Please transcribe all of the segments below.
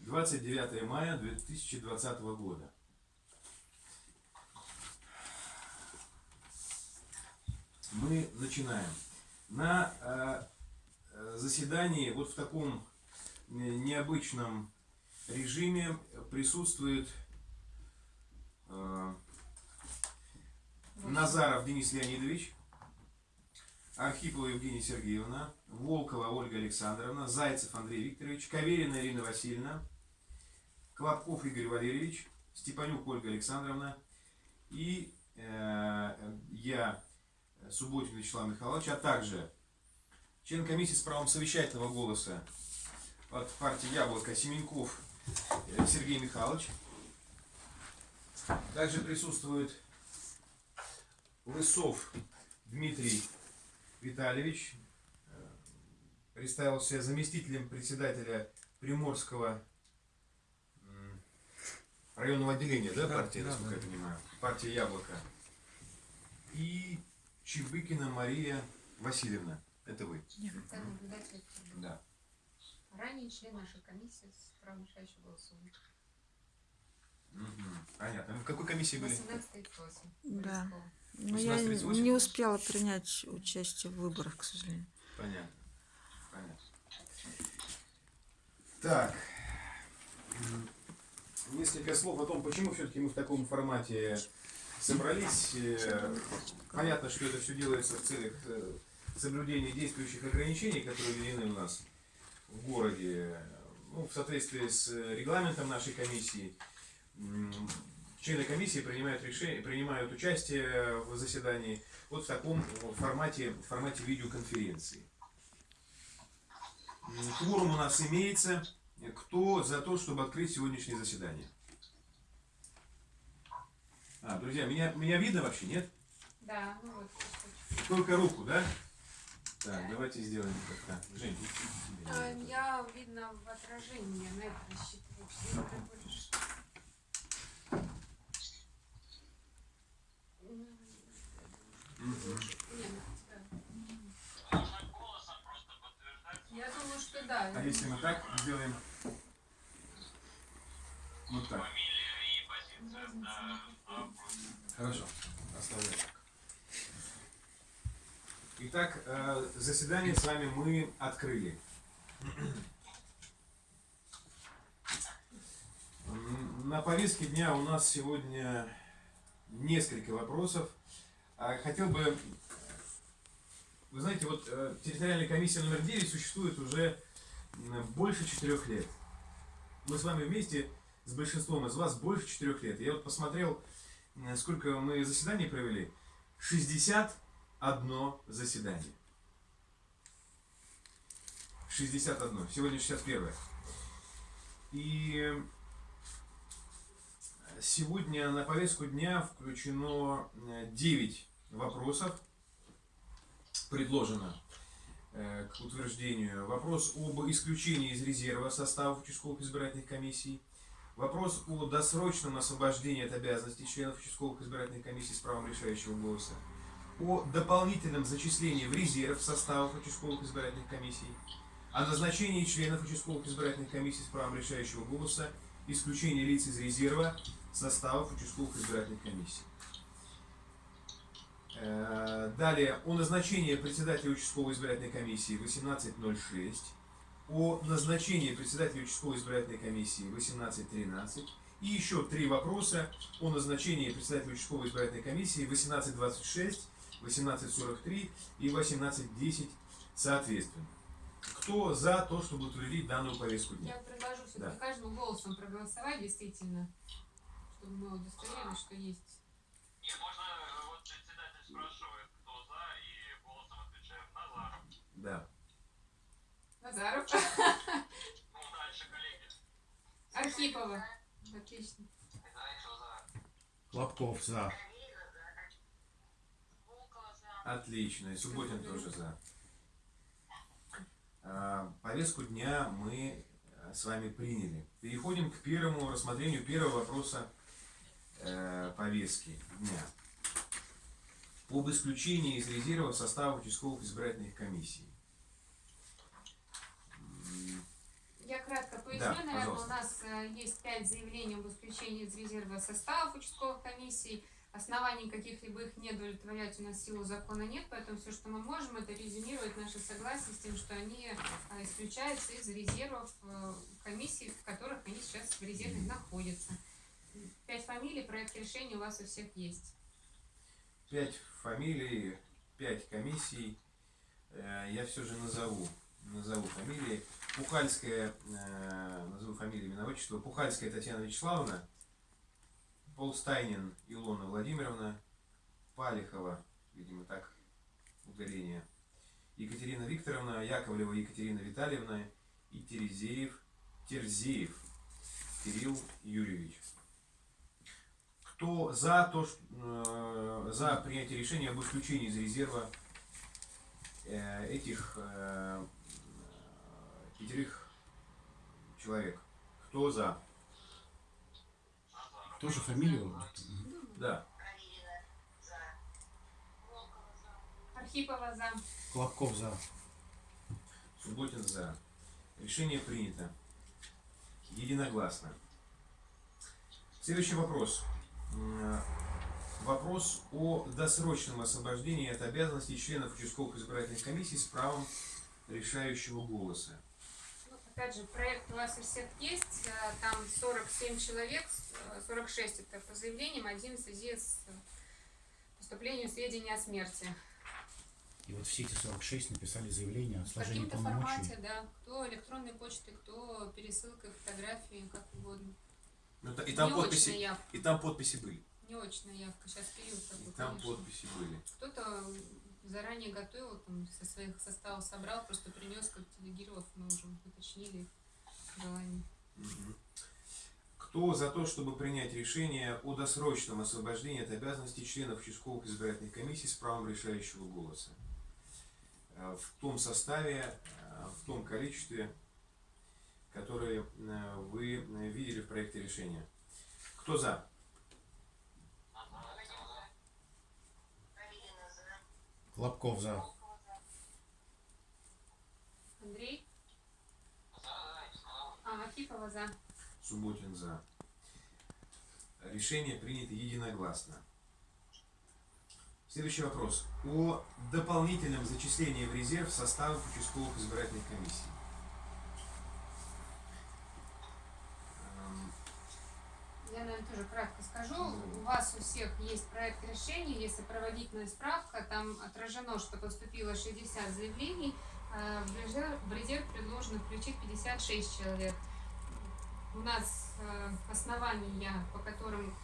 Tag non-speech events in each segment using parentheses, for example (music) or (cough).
29 мая 2020 года. Мы начинаем. На э, э, заседании вот в таком необычном режиме присутствует э, Назаров Денис Леонидович, Архипова Евгения Сергеевна, Волкова Ольга Александровна, Зайцев Андрей Викторович, Каверина Ирина Васильевна, Клопков Игорь Валерьевич, Степанюк Ольга Александровна и э, я, Субботин Вячеслав Михайлович, а также член комиссии с правом совещательного голоса от партии Яблоко Семенков э, Сергей Михайлович. Также присутствует Лысов Дмитрий Витальевич представился заместителем председателя Приморского районного отделения, да, партии, да, насколько да. я понимаю, партия Яблоко. И Чебыкина Мария Васильевна, это вы. Да. Ранее член нашей комиссии с правом решающего голосования. Угу. Понятно. Вы в какой комиссии были? 18.38. Да. Но я не успела принять участие в выборах, к сожалению. Понятно. Понятно. Так. Несколько слов о том, почему все-таки мы в таком формате собрались. Э, понятно, что это все делается в целях э, соблюдения действующих ограничений, которые введены у нас в городе, ну, в соответствии с регламентом нашей комиссии. Члены комиссии принимают решение, принимают участие в заседании вот в таком формате, формате видеоконференции. Кворум у нас имеется. Кто за то, чтобы открыть сегодняшнее заседание? А, друзья, меня, меня видно вообще, нет? Да, ну вот. Только руку, да? Так, давайте сделаем как-то. Жень, а, Я видно в отражении, на это рассчитываю. Я думаю, что да. А если мы так сделаем? Вот так. Хорошо, оставляем. Итак, э, заседание с вами мы открыли. На повестке дня у нас сегодня несколько вопросов. А хотел бы, вы знаете, вот э, территориальная комиссия номер 9 существует уже больше четырех лет. Мы с вами вместе с большинством из вас больше четырех лет. Я вот посмотрел, сколько мы заседаний провели. 61 заседание. 61. Сегодня 61. И сегодня на повестку дня включено 9 вопросов предложено э, к утверждению. Вопрос об исключении из резерва составов участковых избирательных комиссий. Вопрос о досрочном освобождении от обязанностей членов участковых избирательных комиссий с правом решающего голоса. О дополнительном зачислении в резерв составов участковых избирательных комиссий. О назначении членов участковых избирательных комиссий с правом решающего голоса. Исключение лиц из резерва составов участковых избирательных комиссий. Э, далее, о назначении председателя участковой избирательной комиссии 18.06, о назначении председателя участковой избирательной комиссии 18.13 и еще три вопроса о назначении председателя участковой избирательной комиссии 18.26, 18.43 и 18.10 соответственно. Кто за то, чтобы утвердить данную повестку дня? Я предложу все-таки да. каждым голосом проголосовать, действительно, чтобы мы удостоверились, что есть Да. Назаров. Архипова. Отлично. Лобков за. Отлично. И Субботин тоже за. А, повестку дня мы э, с вами приняли. Переходим к первому рассмотрению первого вопроса э, повестки дня. Об исключении из резерва состава участковых избирательных комиссий. Я кратко поясню. Да, наверное, у нас э, есть пять заявлений об исключении из резерва составов участковых комиссий. Оснований каких-либо их не удовлетворять у нас в силу закона нет, поэтому все, что мы можем, это резюмировать наше согласие с тем, что они э, исключаются из резервов э, комиссий, в которых они сейчас в резерве находятся. Пять фамилий, проект решения у вас у всех есть. Пять фамилий, пять комиссий. Я все же назову, назову фамилии. Пухальская, э, назову фамилию, имя, отчество. Пухальская Татьяна Вячеславовна. Полстайнин Илона Владимировна. Палихова, видимо так, ударение. Екатерина Викторовна, Яковлева Екатерина Витальевна и Терезеев, Терзеев Кирилл Юрьевич. Кто за то, ш- э, за принятие решения об исключении из резерва э, этих э, пятерых человек? Кто за? Тоже фамилию? Да. Архипова за. Колобков за. Субботин за. Решение принято. Единогласно. Следующий вопрос. Вопрос о досрочном освобождении от обязанностей членов участковых избирательных комиссий с правом решающего голоса. Опять же, проект у вас у всех есть, э, там 47 человек, э, 46 это по заявлениям, один в связи с э, поступлением сведений о смерти. И вот все эти 46 написали заявление о В сложении каким-то полномочий. формате, да, кто электронной почтой, кто пересылкой фотографии, как угодно. Ну, И там, Не подписи, и там подписи были. не очная явка, сейчас период И такой, там конечно. подписи были. Кто-то заранее готовил, там, со своих составов собрал, просто принес, как делегировав, мы уже уточнили желание. Кто за то, чтобы принять решение о досрочном освобождении от обязанностей членов участковых избирательных комиссий с правом решающего голоса? Э, В том составе, э, в том количестве, которое э, вы видели в проекте решения. Кто за? Колобков за. Андрей? А, Архипова за. Субботин за. Решение принято единогласно. Следующий вопрос. О дополнительном зачислении в резерв составов участковых избирательных комиссий. Я, наверное, тоже кратко скажу. У вас у всех есть проект решения, есть сопроводительная справка. Там отражено, что поступило 60 заявлений. а В резерв, в резерв предложено включить 56 человек. У нас э, основания, по которым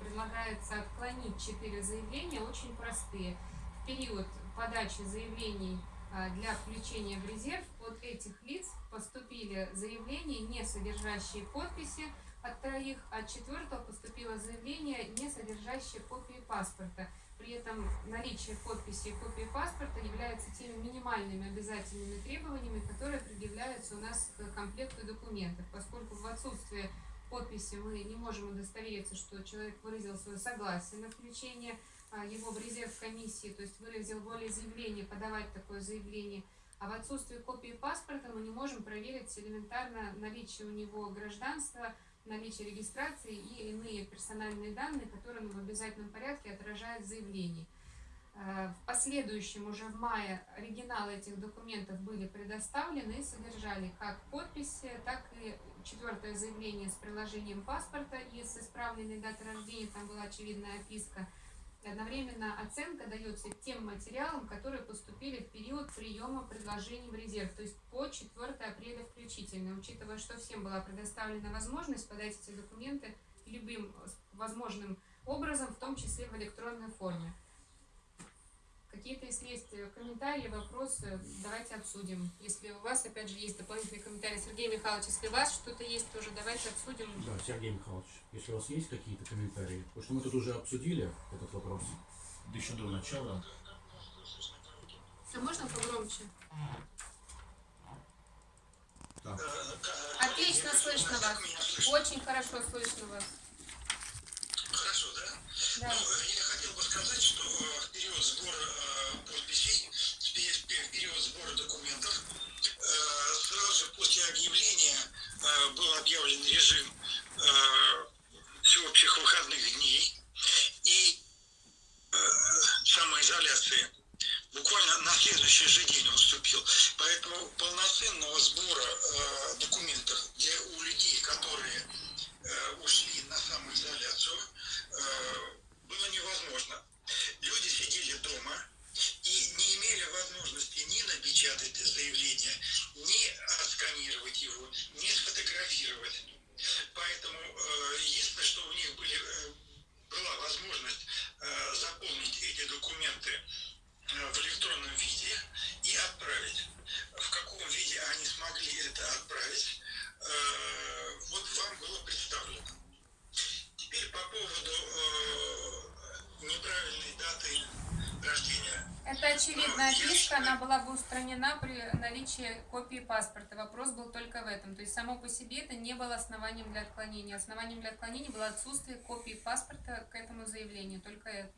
предлагается отклонить 4 заявления, очень простые. В период подачи заявлений а, для включения в резерв от этих лиц поступили заявления, не содержащие подписи, от троих, от четвертого поступило заявление, не содержащее копии паспорта. При этом наличие подписи и копии паспорта является теми минимальными обязательными требованиями, которые предъявляются у нас к комплекту документов, поскольку в отсутствие подписи мы не можем удостовериться, что человек выразил свое согласие на включение а, его в резерв комиссии, то есть выразил волеизъявление, подавать такое заявление. А в отсутствие копии паспорта мы не можем проверить элементарно наличие у него гражданства, наличие регистрации и иные персональные данные, которые в обязательном порядке отражают в заявлении. Э, В последующем, уже в мае, оригиналы этих документов были предоставлены и содержали как подписи, так и четвертое заявление с приложением паспорта и с исправленной датой рождения, там была очевидная описка. Одновременно оценка дается тем материалам, которые поступили в период приема предложений в резерв, то есть по 4 апреля включительно, учитывая, что всем была предоставлена возможность подать эти документы любым возможным образом, в том числе в электронной форме. Какие-то, если есть э, комментарии, вопросы, давайте обсудим. Если у вас, опять же, есть дополнительные комментарии, Сергей Михайлович, если у вас что-то есть, тоже давайте обсудим. Да, Сергей Михайлович, если у вас есть какие-то комментарии, потому что мы тут уже обсудили этот вопрос, да еще до начала. А можно погромче? Так. Отлично слышно вас. Очень хорошо слышно вас. Хорошо, да? Да. Хотел бы сказать, что э, в период сбора э, подписей, в пе- пе- в период сбора документов, э, сразу же после объявления э, было объявлен режим э, всеобщих выходных дней и э, самоизоляции. Буквально на следующий же день он вступил. Поэтому полноценного сбора э, документов, где у людей, которые э, ушли на самоизоляцию, э, было невозможно. Люди сидели дома и не имели возможности ни напечатать заявление, ни отсканировать его, ни сфотографировать. Поэтому э, единственное, что у них были, э, была возможность э, заполнить эти документы в электронном виде и отправить. В каком виде они смогли это отправить, вот вам было представлено. Теперь по поводу э, неправильной даты рождения. Это очевидная отписка, она была бы устранена при наличии копии паспорта. Вопрос был только в этом. То есть само по себе это не было основанием для отклонения. Основанием для отклонения было отсутствие копии паспорта к этому заявлению. Только это.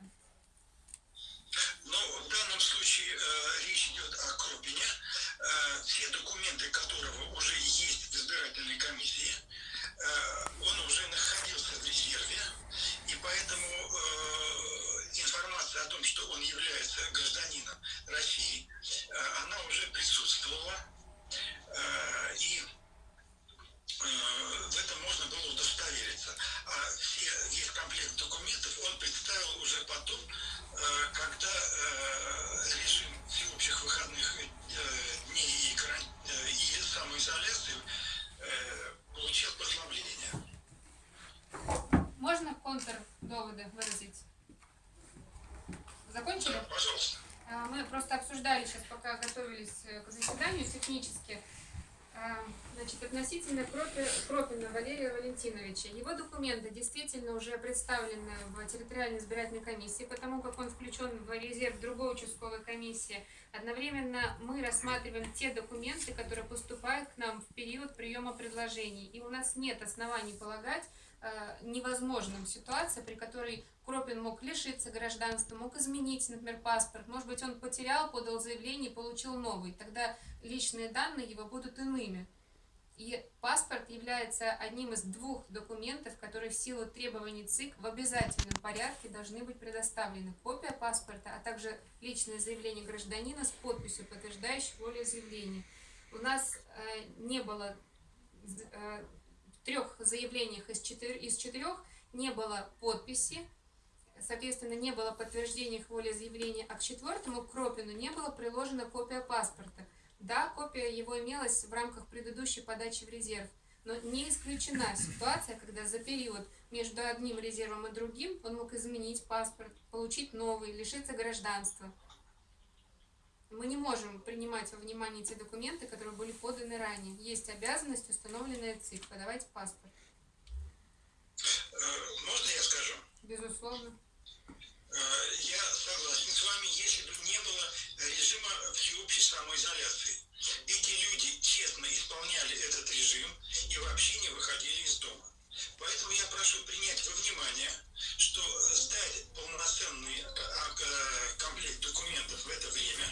Но в данном случае э, речь идет о Крупине. Э, все документы которого уже есть в избирательной комиссии, э, он уже находился в резерве, и поэтому э, информация о том, что он является гражданином России, э, она уже присутствовала, э, и э, в этом можно было удостовериться. А все, весь комплект документов он представил уже потом, э, когда э, режим всеобщих выходных э, дней и, каран- э, и самоизоляции э, получил послабление. Можно контрдоводы выразить? Закончили? Да, пожалуйста. А, Мы просто обсуждали сейчас, пока готовились э, к заседанию технически, а, значит, относительно Кропи- Кропина Валерия Валентиновича. Его документы представлены в территориальной избирательной комиссии, потому как он включен в резерв другой участковой комиссии. Одновременно мы рассматриваем те документы, которые поступают к нам в период приема предложений. И у нас нет оснований полагать, э, невозможным ситуация, при которой Кропин мог лишиться гражданства, мог изменить, например, паспорт. Может быть, он потерял, подал заявление получил новый. Тогда личные данные его будут иными. И паспорт является одним из двух документов, которые в силу требований ЦИК в обязательном порядке должны быть предоставлены. Копия паспорта, а также личное заявление гражданина с подписью, подтверждающей волеизъявление. У нас э, не было э, трех заявлениях из, четыр- из четырех не было подписи, соответственно, не было подтверждения их волеизъявления, а к четвертому, Кропину, не было приложена копия паспорта. Да, копия его имелась в рамках предыдущей подачи в резерв, но не исключена ситуация, когда за период между одним резервом и другим он мог изменить паспорт, получить новый, лишиться гражданства. Мы не можем принимать во внимание те документы, которые были поданы ранее. Есть обязанность, установленная ЦИК, подавать паспорт. Э, Можно я скажу? Безусловно. Прошу принять во внимание, что сдать полноценный а, а, комплект документов в это время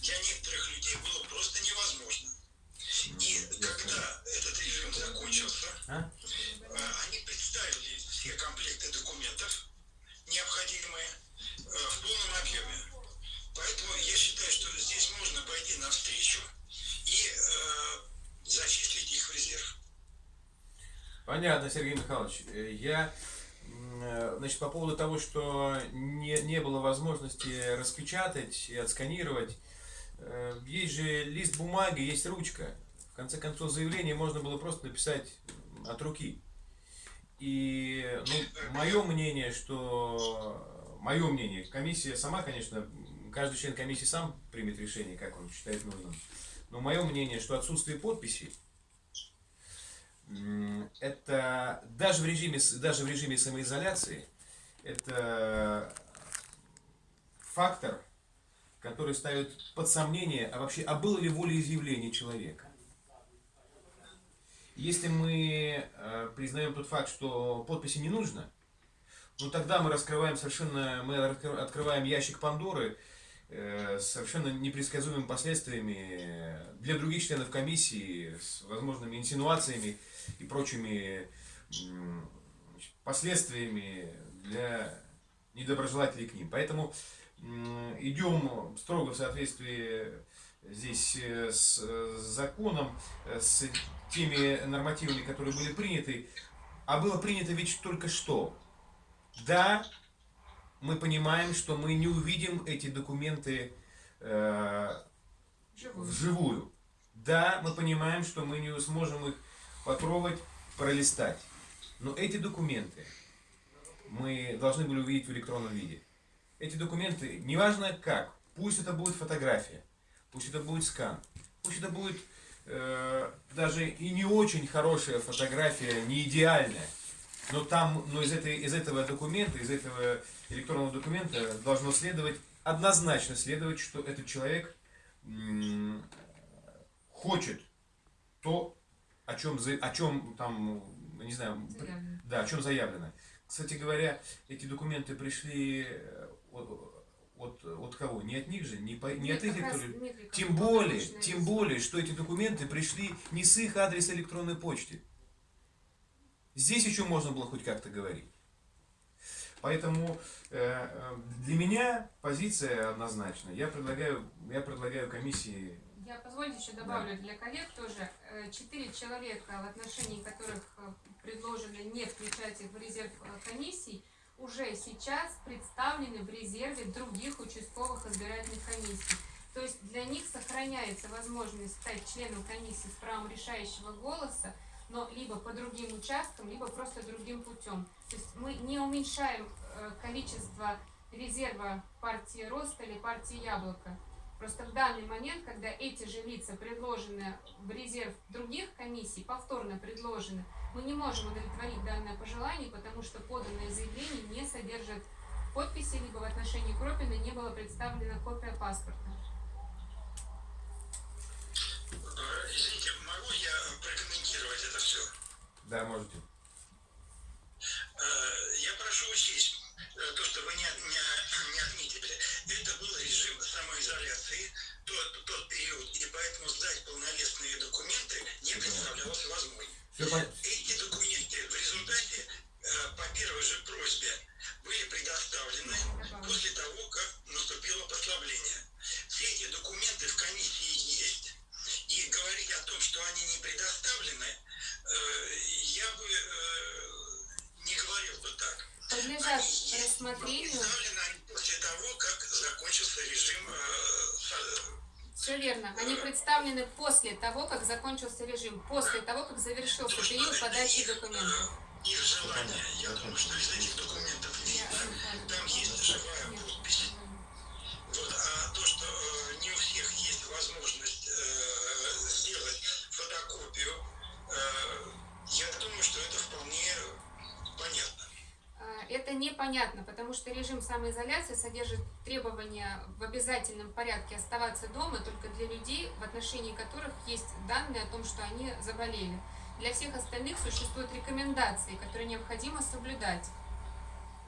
для некоторых людей было просто невозможно. И когда этот режим закончился, А? э, они представили все комплекты документов, необходимые, э, в полном объеме. Поэтому я считаю, что здесь можно пойти навстречу и э, зачислить их в резерв. Понятно, Сергей Михайлович. Э, Я, э, значит, по поводу того, что не, не было возможности распечатать и отсканировать, э, есть же лист бумаги, есть ручка. В конце концов, заявление можно было просто написать от руки. И, ну, мое мнение, что, мое мнение, комиссия сама, конечно, каждый член комиссии сам примет решение, как он считает нужным. Но мое мнение, что отсутствие подписи, это даже в режиме, с- даже в режиме самоизоляции, это фактор, который ставит под сомнение, а вообще, а было ли волеизъявление человека. Если мы э, признаем тот факт, что подписи не нужно, ну тогда мы раскрываем совершенно, мы открываем ящик Пандоры, э, совершенно непредсказуемыми последствиями для других членов комиссии, с возможными инсинуациями и прочими последствиями для недоброжелателей к ним. Поэтому идем строго в соответствии здесь э, с законом, э, с теми нормативами, которые были приняты. А было принято ведь только что. Да, мы понимаем, что мы не увидим эти документы э, вживую. Да, мы понимаем, что мы не сможем их потрогать, пролистать. Но эти документы мы должны были увидеть в электронном виде. Эти документы, неважно как, пусть это будет фотография, пусть это будет скан, пусть это будет э, даже и не очень хорошая фотография, не идеальная, но там, но из, этой, из этого документа, из этого электронного документа должно следовать, однозначно следовать, что этот человек хочет то, о чем, о чем там, не знаю, Заявлено. да, о чем заявлено. Кстати говоря, эти документы пришли э, от, от, от кого? Не от них же, не, по, не Нет, от их как раз электронных... нет Тем более, тем более, что эти документы пришли не с их адреса электронной почты. Здесь еще можно было хоть как-то говорить. Поэтому э, э, для меня позиция однозначна. Я предлагаю, я предлагаю комиссии Я позвольте еще добавлю для коллег тоже. Э, Четыре человека, в отношении которых э, предложено не включать их в резерв э, комиссий, уже сейчас представлены в резерве других участковых избирательных комиссий. То есть для них сохраняется возможность стать членом комиссии с правом решающего голоса, но либо по другим участкам, либо просто другим путем. То есть мы не уменьшаем количество резерва партии Роста или партии Яблоко. Просто в данный момент, когда эти же лица предложены в резерв других комиссий, повторно предложены, мы не можем удовлетворить данное пожелание, потому что поданное заявление не содержит подписи, либо в отношении Кропина не была представлена копия паспорта. Извините, могу я прокомментировать это все? Да, можете. После того, как завершился то, период подачи документов. Их желание. Я думаю, что из этих документов видно, там есть живая непонятно, потому что режим самоизоляции содержит требования в обязательном порядке оставаться дома только для людей, в отношении которых есть данные о том, что они заболели. Для всех остальных существуют рекомендации, которые необходимо соблюдать.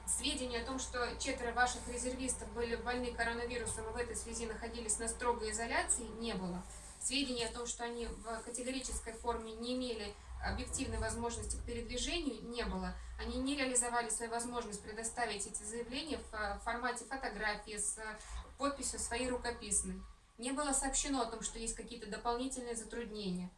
Сведения о том, что четверо ваших резервистов были больны коронавирусом и в этой связи находились на строгой изоляции, не было. Сведения о том, что они в категорической форме не имели объективной возможности к передвижению, не было. Они не реализовали свою возможность предоставить эти заявления в э, формате фотографии с э, подписью своей рукописной. Не было сообщено о том, что есть какие-то дополнительные затруднения.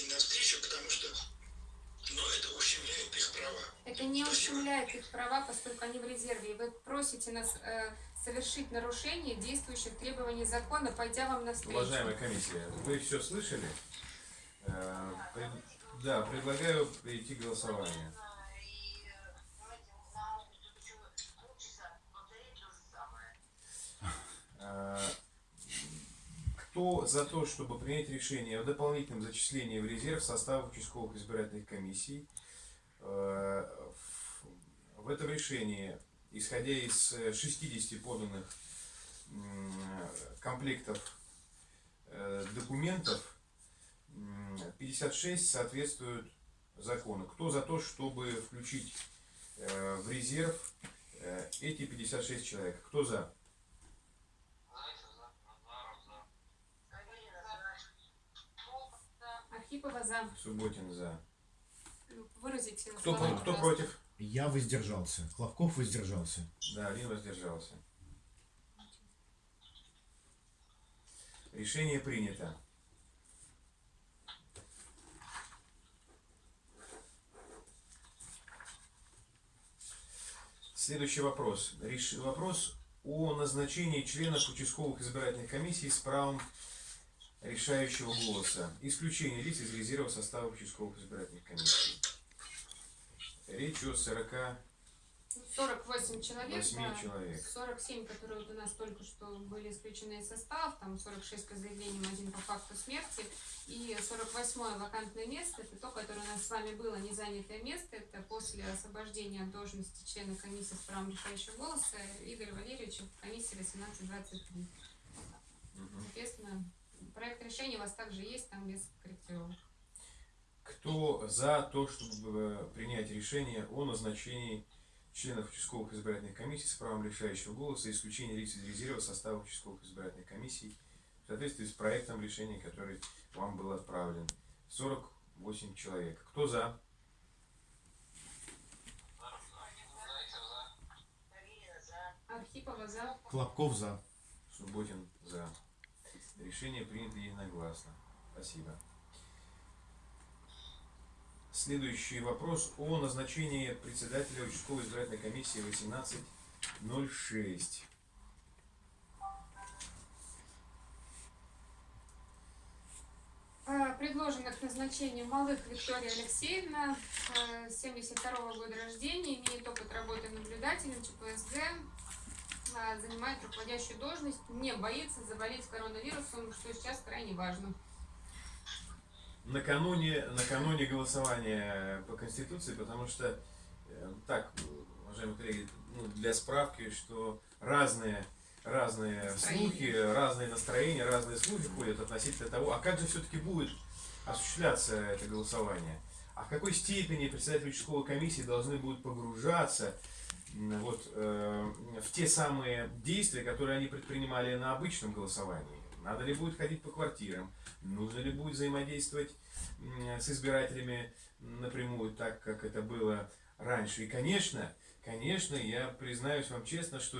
Пойти навстречу, потому что но это ущемляет их права. Это не Спасибо. ущемляет их права, поскольку они в резерве. И вы просите нас э, совершить нарушение действующих требований закона, пойдя вам навстречу. Уважаемая комиссия, вы все слышали? Э, пред- Да, предлагаю перейти к голосованию. Э, Кто за то, чтобы принять решение о дополнительном зачислении в резерв состава участковых избирательных комиссий? Э, В этом решении, исходя из э, 60 поданных м, комплектов э, документов, м, 56 соответствуют закону. Кто за то, чтобы включить э, в резерв э, эти 56 человек? Кто за? Архипова за. Субботин за. Выразите Кто, слова, кто против? Я воздержался. Хлопков воздержался. Да, один воздержался. Решение принято. Следующий вопрос. Реш- Вопрос о назначении членов участковых избирательных комиссий с правом решающего голоса. Исключение лиц из резерва состава участковых избирательных комиссий. Речь о 40 48 человек, Восьми да, человек. 47, которые вот у нас только что были исключены из состава, там 46 по заявлениям, один по факту смерти, и 48 вакантное место, это то, которое у нас с вами было незанятое место, это после освобождения от должности члена комиссии с правом решающего голоса Игоря Валерьевича в комиссии 1823. Соответственно, проект решения у вас также есть, там без корректировок. Кто за то, чтобы принять решение о назначении членов участковых избирательных комиссий с правом решающего голоса и исключение лиц из резерва состава участковых избирательных комиссий в соответствии с проектом решения, который вам был отправлен? 48 человек. Кто за? Архипова за. Хлопков за. Субботин за. Решение принято единогласно. Спасибо. Следующий вопрос о назначении председателя участковой избирательной комиссии 1806. Э, Предложена к назначению Малых Виктория Алексеевна, э, 72 года рождения, имеет опыт работы наблюдателем ЧПСГ, занимает руководящую должность, не боится заболеть коронавирусом, что сейчас крайне важно. Накануне, накануне голосования по Конституции, потому что, э, так, уважаемые коллеги, ну, для справки, что разные, разные Настроения. слухи, разные настроения, разные слухи ходят относительно того, а как же все-таки будет осуществляться это голосование, а в какой степени председатели участковой комиссии должны будут погружаться вот, э, в те самые действия, которые они предпринимали на обычном голосовании. Надо ли будет ходить по квартирам, нужно ли будет взаимодействовать с избирателями напрямую, так как это было раньше. И, конечно, конечно, я признаюсь вам честно, что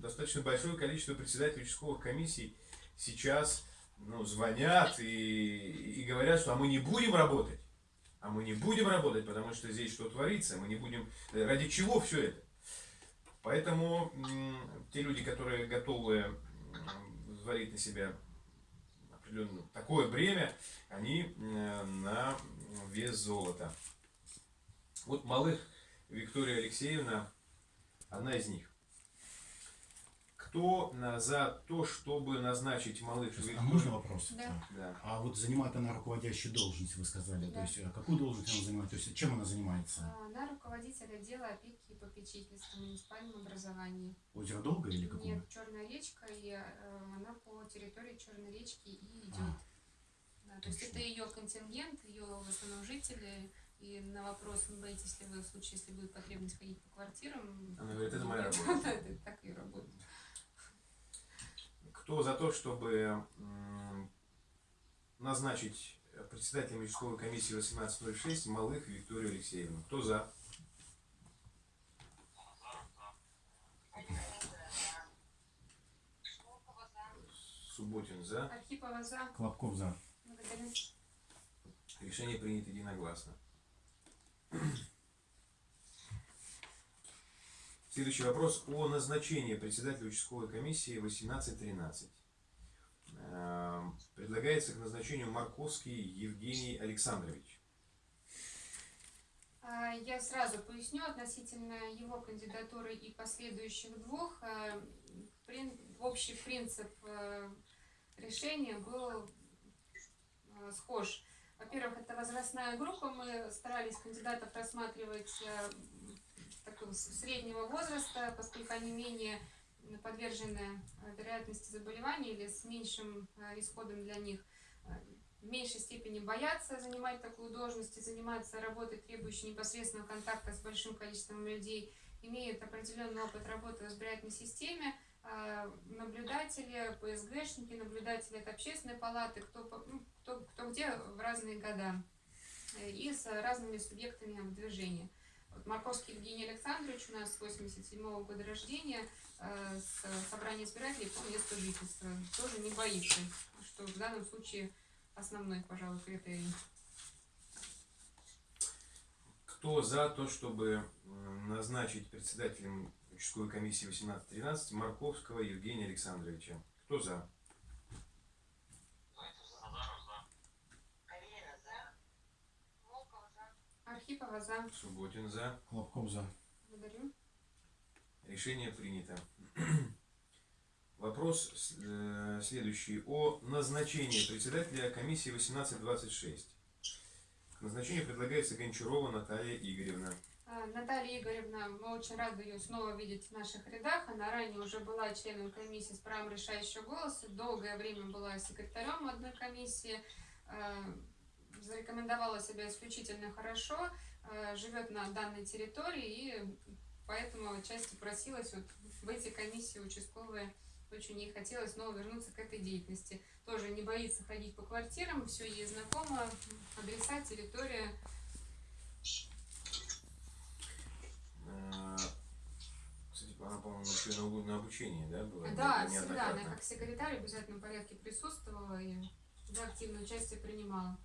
достаточно большое количество председателей участковых комиссий сейчас ну, звонят и, и говорят, что а мы не будем работать. А мы не будем работать, потому что здесь что творится, мы не будем... э, Ради чего все это? Поэтому те люди, которые готовы взвалить на себя определенное такое бремя, они э, на вес золота. Вот Малых Виктория Алексеевна, одна из них. Кто э, за то, чтобы назначить Малых А можно вопрос? Да. Да. А вот занимает она руководящую должность, вы сказали. То Да. есть, а какую должность она занимает? То есть, чем она занимается? А, Она руководитель отдела опеки и попечительства в муниципальном образовании. Озеро Долгое или какое? Нет, Черная речка, и э, она по территории Черной речки и идет. А, Да, то есть это ее контингент, ее в основном жители, И на вопрос, не боитесь ли вы в случае, если будет потребность ходить по квартирам? Она говорит, это моя (laughs) работа. это так и работает. Кто за то, чтобы назначить председателем участковой комиссии 1806 Малых Викторию Алексеевну? Кто за? Субботин за. Архипова за. Клопков за. Благодарю. Решение принято единогласно. Следующий вопрос о назначении председателя участковой комиссии 1813. Эм, Предлагается к назначению Марковский Евгений Александрович. А, Я сразу поясню относительно его кандидатуры и последующих двух. э, Общий принцип э, решения был э, схож. Во-первых, это возрастная группа. Мы старались кандидатов рассматривать такого среднего возраста, поскольку они менее подвержены э, вероятности заболевания или с меньшим э, исходом для них. Э, в меньшей степени боятся занимать такую должность и заниматься работой, требующей непосредственного контакта с большим количеством людей, имеют определенный опыт работы в избирательной системе, наблюдатели, ПСГшники, наблюдатели от общественной палаты, кто, ну, кто, кто где в разные года, и с разными субъектами в движении. Марковский Евгений Александрович у нас 87 года рождения, э, с собрания избирателей по месту жительства, тоже не боится, что в данном случае основной, пожалуй, критерий. Кто за то, чтобы м, назначить председателем участковой комиссии 1813 Марковского Евгения Александровича? Кто за? Архипова за. Субботин за. Клопков за. Благодарю. Решение принято. (clears throat) Вопрос э, следующий. О назначении председателя комиссии 1826. К назначению предлагается Гончарова Наталья Игоревна. А, Наталья Игоревна, мы очень рады ее снова видеть в наших рядах. Она ранее уже была членом комиссии с правом решающего голоса, долгое время была секретарем одной комиссии, а, зарекомендовала себя исключительно хорошо, а, живет на данной территории и поэтому отчасти просилась вот в эти комиссии участковые. Очень ей хотелось снова вернуться к этой деятельности. Тоже не боится ходить по квартирам, все ей знакомо, адреса, территория. Э, Кстати, она, по-моему, на, обучении, да, была? Да, всегда. Она как секретарь в обязательном порядке присутствовала и активное участие принимала.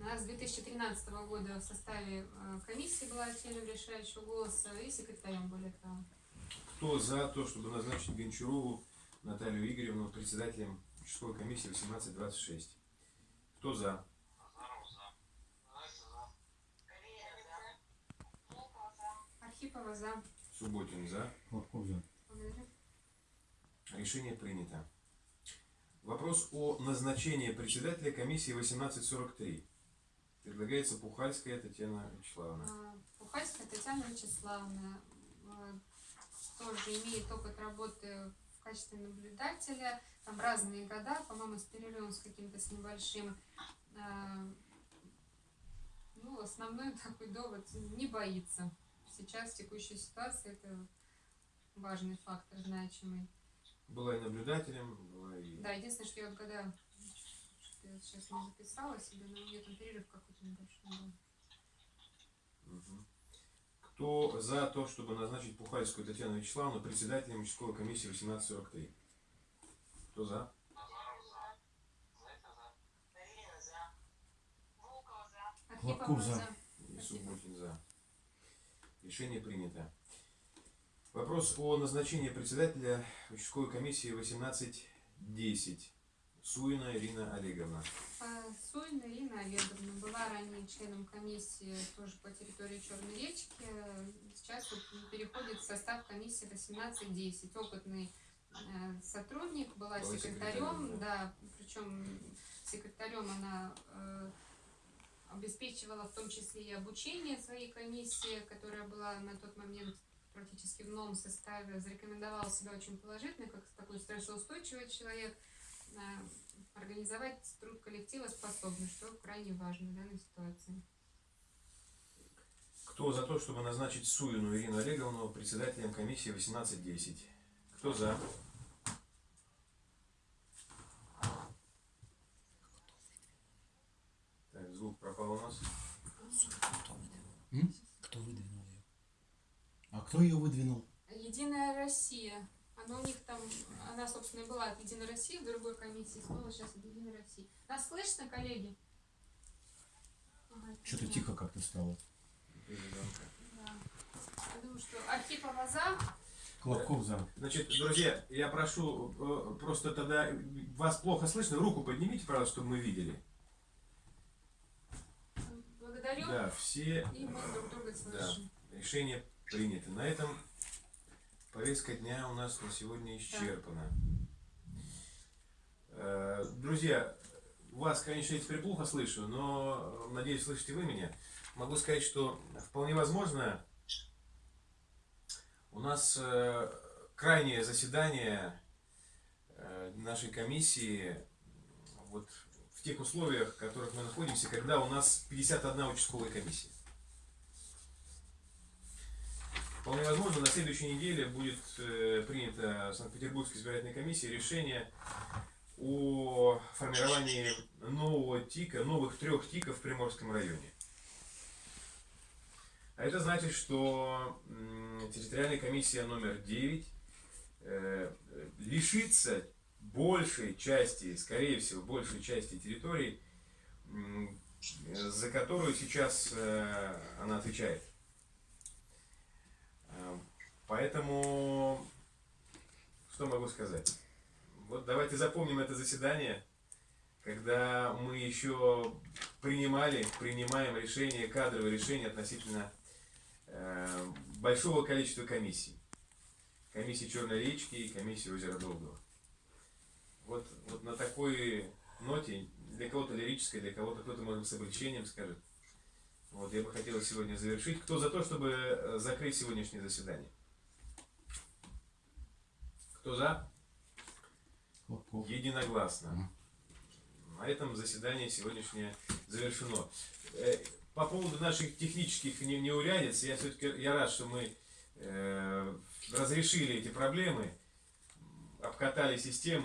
Она с 2013 года в составе э, комиссии была членом решающего голоса и секретарем более того. Кто за то, чтобы назначить Гончарову Наталью Игоревну председателем участковой комиссии 1826? Кто за? Архипова за. Субботин за. Клопков за. Благодарю. Решение принято. Вопрос о назначении председателя комиссии 1843. Предлагается Пухальская Татьяна Вячеславовна. А, Пухальская Татьяна Вячеславовна э, тоже имеет опыт работы в качестве наблюдателя. Там разные года, по-моему, с перерывом с каким-то с небольшим. А, Ну, основной (laughs) такой довод не боится. Сейчас в текущей ситуации это важный фактор, значимый. Была и наблюдателем, была и... Да, единственное, что я что я сейчас не записала себе, но у меня там перерыв какой-то небольшой был. Кто за то, чтобы назначить Пухальскую Татьяну Вячеславовну председателем участковой комиссии 1843? Кто за? Лобков за. за. И Субботин за. Решение принято. Вопрос о назначении председателя участковой комиссии 1810. Суина Ирина Олеговна. А, Суина Ирина Олеговна была ранее членом комиссии тоже по территории Черной речки. Сейчас переходит в состав комиссии 1810. Опытный э, сотрудник, была Была секретарем, секретарем, да, причем секретарем она э, обеспечивала в том числе и обучение своей комиссии, которая была на тот момент практически в новом составе, зарекомендовала себя очень положительно, как такой стрессоустойчивый человек, организовать труд коллектива способны, что крайне важно в данной ситуации. Кто за то, чтобы назначить Суину Ирину Олеговну председателем комиссии 1810? Кто за? Так, звук пропал у нас. М? Кто выдвинул ее? А кто ее выдвинул? Единая Россия. Она у них там, она, собственно, и была от Единой России в другой комиссии, снова сейчас от Единой России. Нас слышно, коллеги? Ага, Что-то тихо как-то стало. Да. Я думаю, что Архипова за. Колобков за. Значит, друзья, я прошу, э, просто тогда вас плохо слышно, руку поднимите, пожалуйста, чтобы мы видели. Благодарю. Да, все И мы друг друга слышим. решения приняты. На этом повестка дня у нас на сегодня исчерпана. Э, Друзья, вас, конечно, я теперь плохо слышу, но э, надеюсь, слышите вы меня. Могу сказать, что вполне возможно, у нас э, крайнее заседание нашей комиссии вот в тех условиях, в которых мы находимся, когда у нас 51 участковая комиссия. Вполне возможно, на следующей неделе будет э, принято Санкт-Петербургской избирательной комиссией решение о формировании нового ТИКа, новых трех ТИКов в Приморском районе. А это значит, что территориальная комиссия номер 9 э, лишится большей части, скорее всего, большей части территорий, за которую сейчас э, она отвечает. Поэтому, что могу сказать? Вот давайте запомним это заседание, когда мы еще принимали, принимаем решения, кадровые решения относительно э, большого количества комиссий. Комиссии Черной речки и комиссии озера Долгого. Вот, вот на такой ноте, для кого-то лирической, для кого-то кто-то, может, с облегчением скажет. Вот, я бы хотел сегодня завершить. Кто за то, чтобы э, закрыть сегодняшнее заседание? Кто за? Единогласно. На этом заседание сегодняшнее завершено. Э, По поводу наших технических не- неурядиц, я все-таки я рад, что мы э, разрешили эти проблемы, обкатали систему.